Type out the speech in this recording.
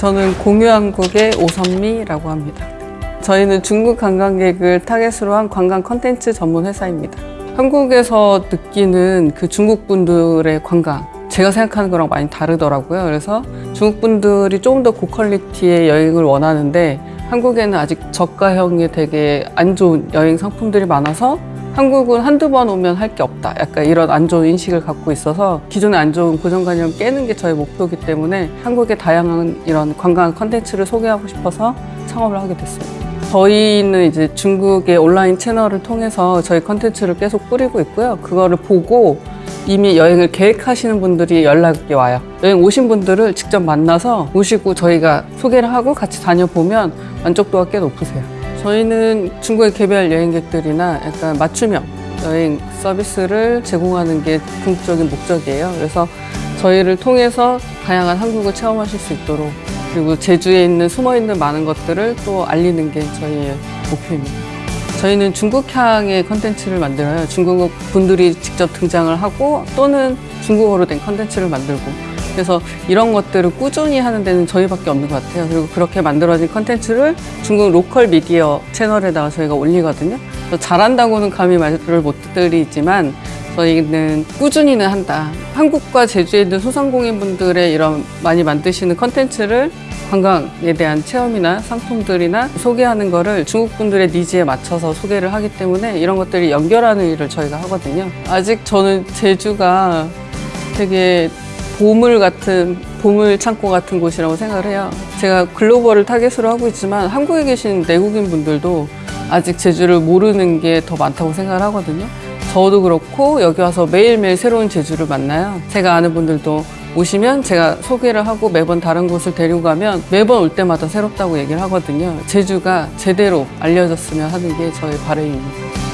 저는 공유한국의 오선미라고 합니다. 저희는 중국 관광객을 타겟으로 한 관광 컨텐츠 전문 회사입니다. 한국에서 느끼는 그 중국 분들의 관광, 제가 생각하는 거랑 많이 다르더라고요. 그래서 중국 분들이 조금 더 고quality의 여행을 원하는데 한국에는 아직 저가형의 되게 안 좋은 여행 상품들이 많아서 한국은 한두 번 오면 할 게 없다. 약간 이런 안 좋은 인식을 갖고 있어서 기존에 안 좋은 고정관념을 깨는 게 저의 목표이기 때문에 한국의 다양한 이런 관광 컨텐츠를 소개하고 싶어서 창업을 하게 됐습니다. 저희는 이제 중국의 온라인 채널을 통해서 저희 컨텐츠를 계속 뿌리고 있고요. 그거를 보고 이미 여행을 계획하시는 분들이 연락이 와요. 여행 오신 분들을 직접 만나서 모시고 저희가 소개를 하고 같이 다녀보면 만족도가 꽤 높으세요. 저희는 중국의 개별 여행객들이나 약간 맞춤형 여행 서비스를 제공하는 게 궁극적인 목적이에요. 그래서 저희를 통해서 다양한 한국을 체험하실 수 있도록 그리고 제주에 있는 숨어 있는 많은 것들을 또 알리는 게 저희의 목표입니다. 저희는 중국향의 컨텐츠를 만들어요. 중국 분들이 직접 등장을 하고 또는 중국어로 된 컨텐츠를 만들고 그래서 이런 것들을 꾸준히 하는 데는 저희밖에 없는 것 같아요. 그리고 그렇게 만들어진 컨텐츠를 중국 local 미디어 채널에다가 저희가 올리거든요. 잘한다고는 감히 말을 못 드리지만 저희는 꾸준히는 한다. 한국과 제주에 있는 소상공인분들의 이런 많이 만드시는 컨텐츠를 관광에 대한 체험이나 상품들이나 소개하는 거를 중국 분들의 니즈에 맞춰서 소개를 하기 때문에 이런 것들이 연결하는 일을 저희가 하거든요. 아직 저는 제주가 되게 보물 같은 보물 창고 같은 곳이라고 생각을 해요. 제가 글로벌을 타겟으로 하고 있지만 한국에 계신 내국인 분들도 아직 제주를 모르는 게 더 많다고 생각을 하거든요. 저도 그렇고 여기 와서 매일매일 새로운 제주를 만나요. 제가 아는 분들도 오시면 제가 소개를 하고 매번 다른 곳을 데리고 가면 매번 올 때마다 새롭다고 얘기를 하거든요. 제주가 제대로 알려졌으면 하는 게 저의 바람입니다.